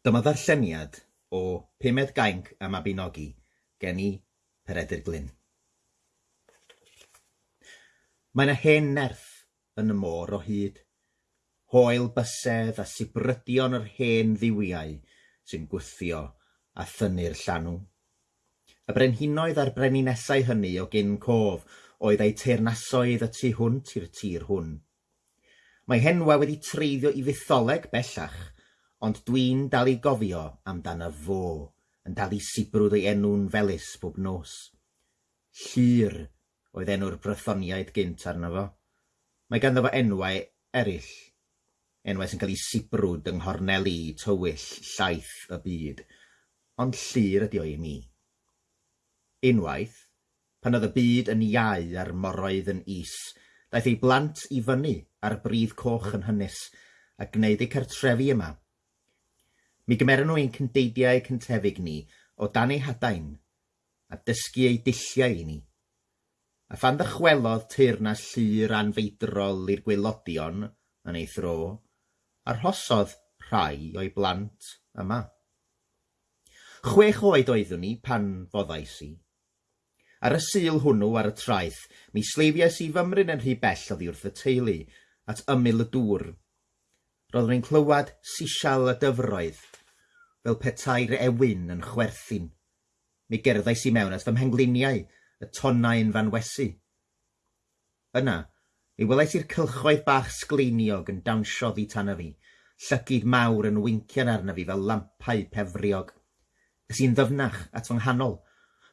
Dyma ddarlleniad o Pumed Gainc y Mabinogi geni Peredur Glyn. Mae yna hen nerth yn y môr o hyd, hoel bysedd a sibrydion yr hen ddiwiau sy'n gwythio a thynnu'r llanw. Y brenhinoedd a'r breninasau hynny o gyn cof oedd eu teirnasoedd y tu hwnt i'r tir hwn. Mae henwa wedi treiddio i fetholeg bellach – ond dwi'n dal i gofio amdano fo yn dal i sibrwd ei enw'n felus bob nos. Llyr oedd enw'r brythoniaid gynt arno fo. Mae ganddo fo enwau eraill, enwau sy'n cael ei sibrwd yng nghorneli tywyll llaeth y byd, ond llur ydi o i mi. Unwaith, pan oedd y byd yn iau a'r moroedd yn is, daeth ei blant i fyny ar bryd coch yn hynys a gwneud eu cartrefi yma Mi gymeron nhw ein cyndeidiau cyntefig ni o dan ei hadain, a dysgu ei dilliau i ni, a phan ddychwelodd teyrnas llur anfeidrol i'r gwelodion yn ei thro, arhosodd rhai o'i blant yma. Chwech oed oeddwn ni pan foddais i. Ar y sul hwnnw ar y traeth, mi sleifiais i fymryn yn rhy bell oddi wrth y teulu, at ymyl y dŵr. Roeddwn i'n clywed sisial y dyfroedd fel petai'r ewyn yn chwerthin. Mi gerddais i mewn at fy mhengliniau, y tonnau'n fanwesu. Yna, mi welais i'r cylchoedd bach sgleiniog yn dawnsio ddi tan fi, llygyd mawr yn wincian arna fi fel lampau pefriog. Ys i'n ddyfnach at fy nghanol,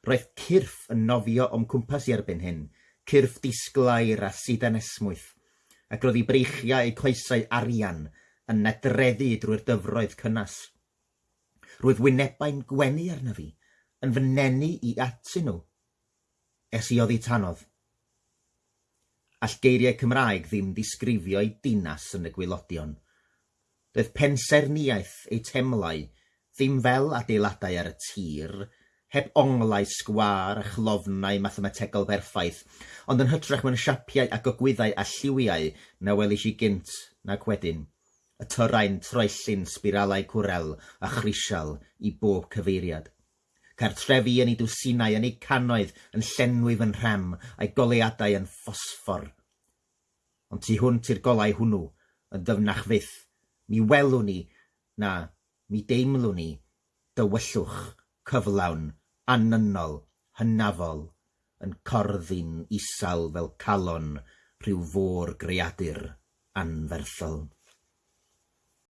roedd cyrff yn nofio o'm cwmpas i erbyn hyn, cyrff disglair a sidan esmwyth, ac roedd i breichiau eu coesau arian yn nedreddu drwy'r dyfroedd cynnas. Roedd wynebau'n gwenu arna fi, yn fy nenu i atyn nhw, es i oddi tanodd. All geiriau Cymraeg ddim disgrifio'i dinas yn y gwylodion. Doedd penserniaeth ei temlau ddim fel adeiladau ar y tir, heb onglau sgwar a chlofnau mathemategol berffaith, ond yn hytrach mewn siapiau a gogwyddau a lliwiau na welish i gynt nac wedyn y tyrau'n troellyn sbiralau cwrel a chrisial i bob cyfeiriad. Cartrefi yn ei dwsinau, yn ei canoedd, yn llenwi fy nhrem, a'i goleadau yn ffosffor. Ond tu hwnt i'r golau hwnnw, yn dyfnach fydd, mi welwn ni, na, mi deimlwn ni, dywyllwch, cyflawn, anynol, hynafol, yn corddi'n isal fel calon rhyw fôr greadur anferthol.